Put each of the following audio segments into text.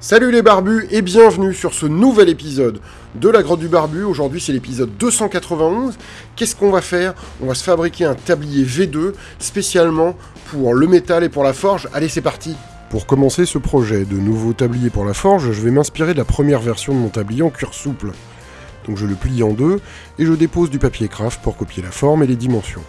Salut les barbus et bienvenue sur ce nouvel épisode de la grotte du barbu. Aujourd'hui c'est l'épisode 291. Qu'est-ce qu'on va faire? On va se fabriquer un tablier V2 spécialement pour le métal et pour la forge. Allez c'est parti Pour commencer ce projet de nouveau tablier pour la forge, je vais m'inspirer de la première version de mon tablier en cuir souple. Donc je le plie en deux et je dépose du papier craft pour copier la forme et les dimensions.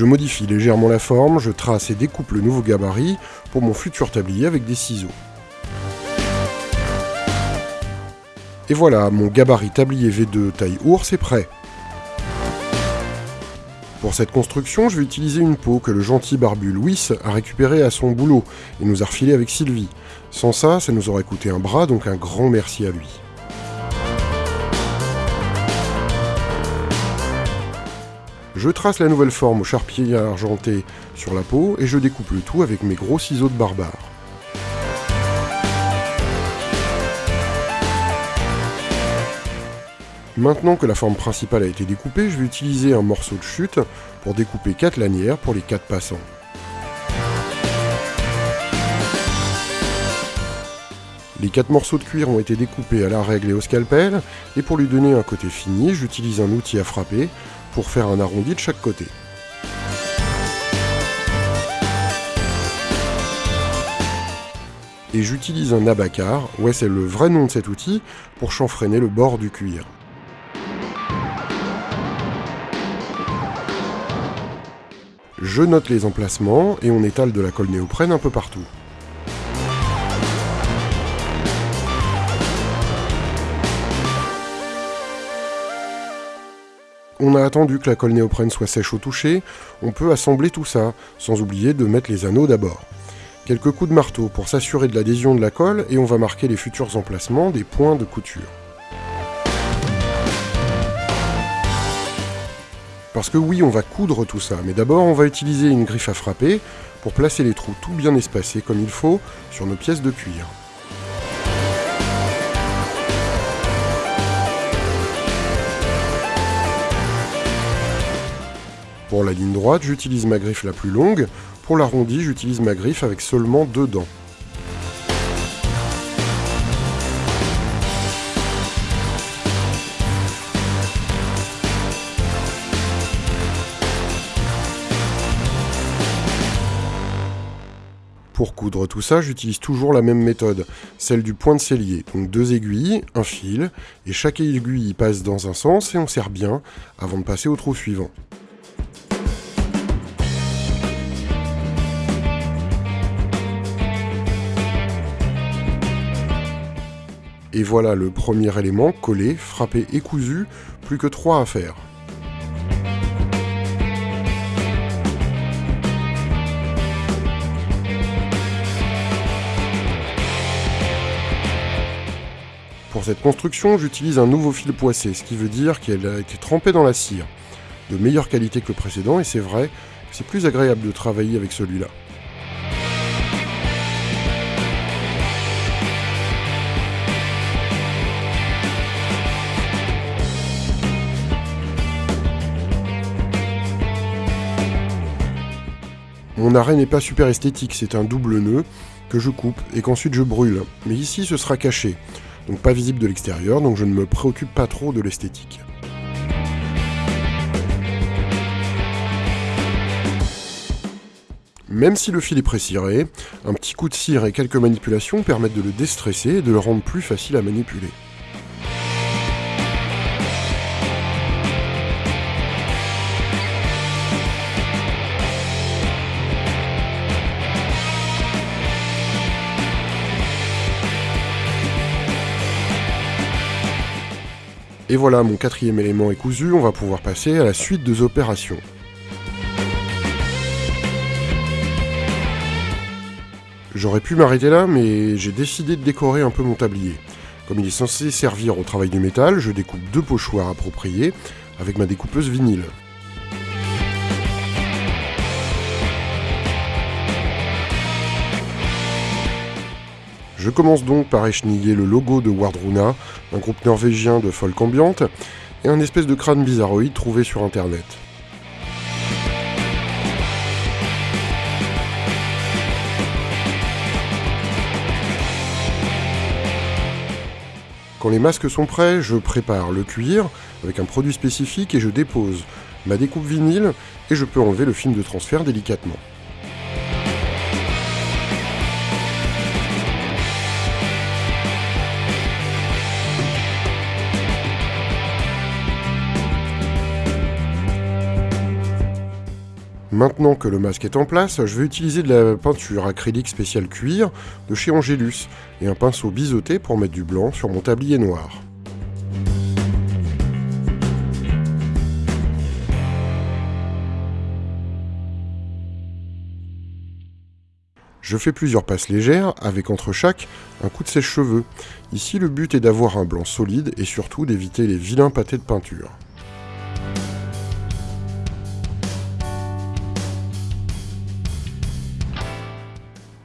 Je modifie légèrement la forme, je trace et découpe le nouveau gabarit pour mon futur tablier avec des ciseaux. Et voilà, mon gabarit tablier V2 taille ours est prêt. Pour cette construction, je vais utiliser une peau que le gentil barbu Louis a récupérée à son boulot et nous a refilée avec Sylvie. Sans ça, ça nous aurait coûté un bras, donc un grand merci à lui. Je trace la nouvelle forme au charpier argenté sur la peau et je découpe le tout avec mes gros ciseaux de barbare. Maintenant que la forme principale a été découpée, je vais utiliser un morceau de chute pour découper 4 lanières pour les 4 passants. Les 4 morceaux de cuir ont été découpés à la règle et au scalpel, et pour lui donner un côté fini, j'utilise un outil à frapper pour faire un arrondi de chaque côté. Et j'utilise un abacar, ouais c'est le vrai nom de cet outil, pour chanfreiner le bord du cuir. Je note les emplacements et on étale de la colle néoprène un peu partout. On a attendu que la colle néoprène soit sèche au toucher, on peut assembler tout ça, sans oublier de mettre les anneaux d'abord. Quelques coups de marteau pour s'assurer de l'adhésion de la colle et on va marquer les futurs emplacements des points de couture. Parce que oui, on va coudre tout ça, mais d'abord on va utiliser une griffe à frapper pour placer les trous tout bien espacés comme il faut sur nos pièces de cuir. Pour la ligne droite, j'utilise ma griffe la plus longue. Pour l'arrondi, j'utilise ma griffe avec seulement deux dents. Pour coudre tout ça, j'utilise toujours la même méthode, celle du point de cellier. Donc deux aiguilles, un fil, et chaque aiguille passe dans un sens et on serre bien avant de passer au trou suivant. Et voilà le premier élément collé, frappé et cousu, plus que trois à faire. Pour cette construction, j'utilise un nouveau fil poissé, ce qui veut dire qu'elle a été trempée dans la cire. De meilleure qualité que le précédent, et c'est vrai, c'est plus agréable de travailler avec celui-là. Mon arrêt n'est pas super esthétique, c'est un double nœud que je coupe et qu'ensuite je brûle. Mais ici ce sera caché, donc pas visible de l'extérieur, donc je ne me préoccupe pas trop de l'esthétique. Même si le fil est préciré, un petit coup de cire et quelques manipulations permettent de le déstresser et de le rendre plus facile à manipuler. Et voilà, mon quatrième élément est cousu, on va pouvoir passer à la suite des opérations. J'aurais pu m'arrêter là, mais j'ai décidé de décorer un peu mon tablier. Comme il est censé servir au travail du métal, je découpe deux pochoirs appropriés avec ma découpeuse vinyle. Je commence donc par écheniller le logo de Wardruna, un groupe norvégien de folk ambiante, et un espèce de crâne bizarroïde trouvé sur internet. Quand les masques sont prêts, je prépare le cuir avec un produit spécifique et je dépose ma découpe vinyle et je peux enlever le film de transfert délicatement. Maintenant que le masque est en place, je vais utiliser de la peinture acrylique spéciale cuir de chez Angelus et un pinceau biseauté pour mettre du blanc sur mon tablier noir. Je fais plusieurs passes légères, avec entre chaque un coup de sèche-cheveux. Ici, le but est d'avoir un blanc solide et surtout d'éviter les vilains pâtés de peinture.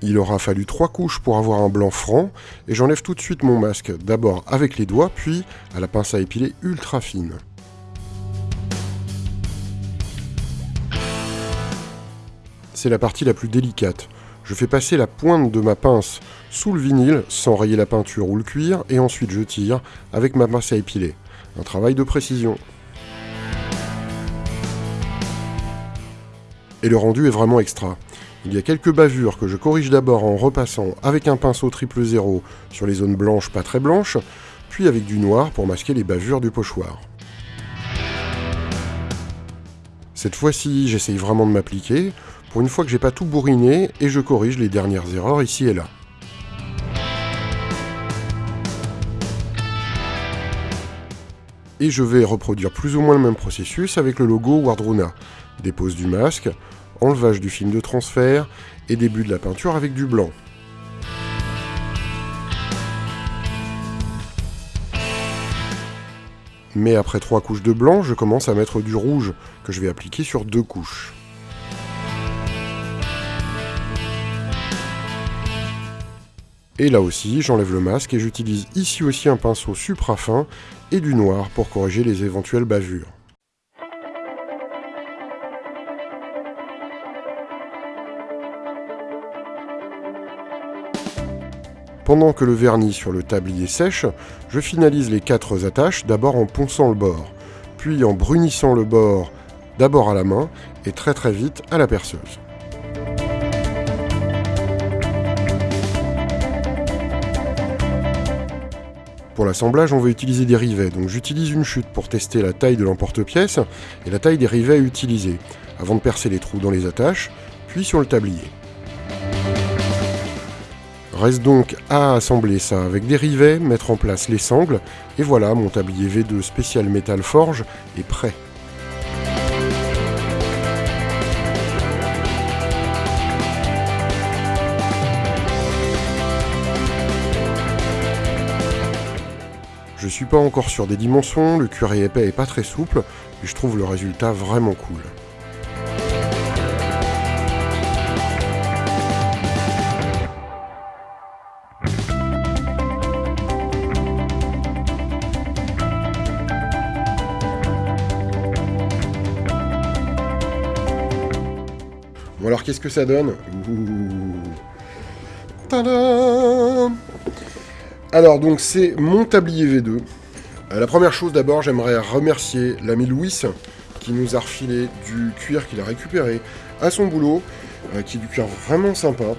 Il aura fallu trois couches pour avoir un blanc franc, et j'enlève tout de suite mon masque, d'abord avec les doigts, puis à la pince à épiler ultra fine. C'est la partie la plus délicate. Je fais passer la pointe de ma pince sous le vinyle sans rayer la peinture ou le cuir, et ensuite je tire avec ma pince à épiler. Un travail de précision. Et le rendu est vraiment extra. Il y a quelques bavures que je corrige d'abord en repassant avec un pinceau triple zéro sur les zones blanches pas très blanches, puis avec du noir pour masquer les bavures du pochoir. Cette fois-ci, j'essaye vraiment de m'appliquer, pour une fois que j'ai pas tout bourriné, et je corrige les dernières erreurs ici et là. Et je vais reproduire plus ou moins le même processus avec le logo Wardruna. Dépose du masque, enlevage du film de transfert et début de la peinture avec du blanc. Mais après trois couches de blanc, je commence à mettre du rouge, que je vais appliquer sur deux couches. Et là aussi, j'enlève le masque et j'utilise ici aussi un pinceau supra fin et du noir pour corriger les éventuelles bavures. Pendant que le vernis sur le tablier sèche, je finalise les quatre attaches d'abord en ponçant le bord, puis en brunissant le bord d'abord à la main et très très vite à la perceuse. Pour l'assemblage, on va utiliser des rivets, donc j'utilise une chute pour tester la taille de l'emporte-pièce et la taille des rivets à utiliser, avant de percer les trous dans les attaches, puis sur le tablier. Reste donc à assembler ça avec des rivets, mettre en place les sangles, et voilà, mon tablier V2 spécial métal forge est prêt. Je suis pas encore sur des dimensions, le cuir épais est pas très souple, et je trouve le résultat vraiment cool. Qu'est-ce que ça donne Alors donc c'est mon tablier V2. Euh, la première chose d'abord, j'aimerais remercier l'ami Louis qui nous a refilé du cuir qu'il a récupéré à son boulot, euh, qui est du cuir vraiment sympa,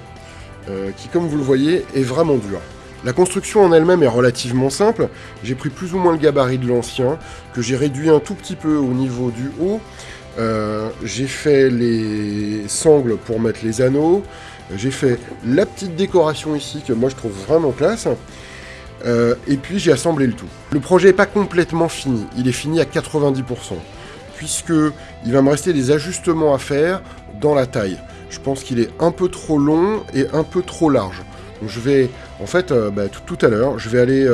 euh, qui comme vous le voyez est vraiment dur. La construction en elle-même est relativement simple, j'ai pris plus ou moins le gabarit de l'ancien, que j'ai réduit un tout petit peu au niveau du haut, euh, j'ai fait les sangles pour mettre les anneaux. J'ai fait la petite décoration ici que moi je trouve vraiment classe. Euh, et puis j'ai assemblé le tout. Le projet n'est pas complètement fini, il est fini à 90%, puisque il va me rester des ajustements à faire dans la taille. Je pense qu'il est un peu trop long et un peu trop large. Donc je vais, en fait, euh, bah, tout, à l'heure, je vais aller,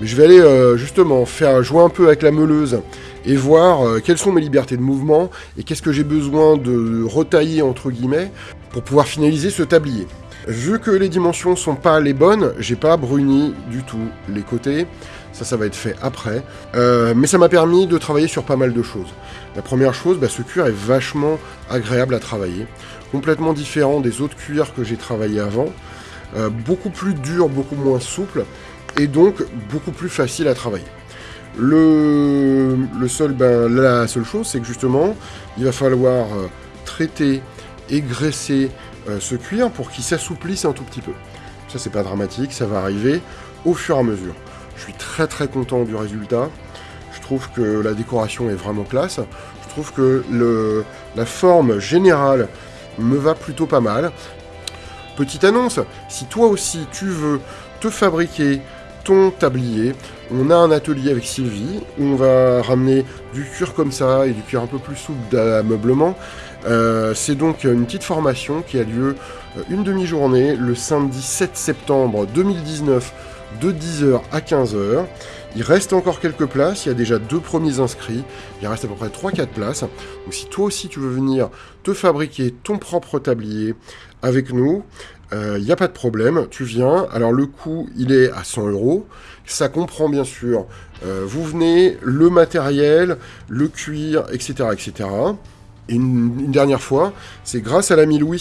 je vais aller justement faire jouer un peu avec la meuleuse et voir euh, quelles sont mes libertés de mouvement et qu'est-ce que j'ai besoin de retailler entre guillemets pour pouvoir finaliser ce tablier. Vu que les dimensions sont pas les bonnes, j'ai pas bruni du tout les côtés. Ça, ça va être fait après. Euh, mais ça m'a permis de travailler sur pas mal de choses. La première chose, bah, ce cuir est vachement agréable à travailler. Complètement différent des autres cuirs que j'ai travaillé avant. Euh, beaucoup plus dur, beaucoup moins souple. Et donc, beaucoup plus facile à travailler. Le, seul, ben, la seule chose, c'est que justement, il va falloir euh, traiter et graisser ce cuir pour qu'il s'assouplisse un tout petit peu. Ça, c'est pas dramatique, ça va arriver au fur et à mesure. Je suis très très content du résultat. Je trouve que la décoration est vraiment classe. Je trouve que le, la forme générale me va plutôt pas mal. Petite annonce, si toi aussi tu veux te fabriquer tablier, on a un atelier avec Sylvie où on va ramener du cuir comme ça et du cuir un peu plus souple d'ameublement. Euh, c'est donc une petite formation qui a lieu euh, une demi-journée le samedi 7 septembre 2019 de 10h à 15h. Il reste encore quelques places, il y a déjà deux premiers inscrits, il reste à peu près 3-4 places. Donc si toi aussi tu veux venir te fabriquer ton propre tablier avec nous, il euh, n'y a pas de problème, tu viens. Alors le coût, il est à 100 euros. Ça comprend bien sûr, euh, vous venez, le matériel, le cuir, etc. etc. Et une dernière fois, c'est grâce à l'ami Louis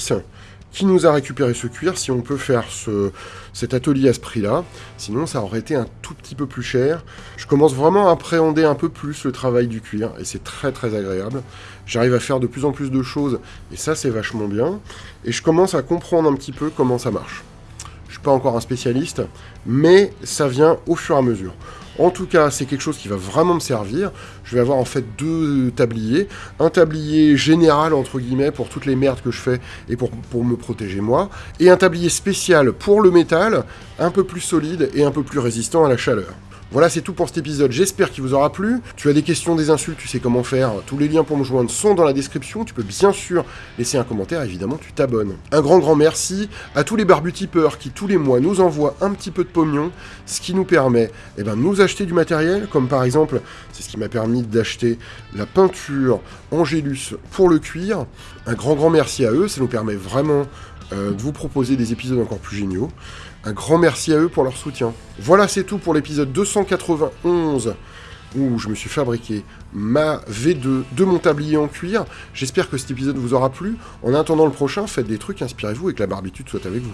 qui nous a récupéré ce cuir, si on peut faire ce, cet atelier à ce prix-là. Sinon, ça aurait été un tout petit peu plus cher. Je commence vraiment à appréhender un peu plus le travail du cuir, et c'est très très agréable. J'arrive à faire de plus en plus de choses, et ça c'est vachement bien. Et je commence à comprendre un petit peu comment ça marche. Pas encore un spécialiste, mais ça vient au fur et à mesure. En tout cas, c'est quelque chose qui va vraiment me servir. Je vais avoir en fait deux tabliers. Un tablier général, entre guillemets, pour toutes les merdes que je fais et pour, pour me protéger moi. Et un tablier spécial pour le métal, un peu plus solide et un peu plus résistant à la chaleur. Voilà, c'est tout pour cet épisode. J'espère qu'il vous aura plu. Tu as des questions, des insultes, tu sais comment faire. Tous les liens pour me joindre sont dans la description. Tu peux bien sûr laisser un commentaire. Évidemment, tu t'abonnes. Un grand, grand merci à tous les barbutipeurs qui, tous les mois, nous envoient un petit peu de pognon, ce qui nous permet eh ben, de nous acheter du matériel, comme par exemple, c'est ce qui m'a permis d'acheter la peinture Angélus pour le cuir. Un grand, grand merci à eux. Ça nous permet vraiment euh, de vous proposer des épisodes encore plus géniaux. Un grand merci à eux pour leur soutien. Voilà, c'est tout pour l'épisode 291 où je me suis fabriqué ma V2 de mon tablier en cuir. J'espère que cet épisode vous aura plu. En attendant le prochain, faites des trucs, inspirez-vous et que la barbitude soit avec vous.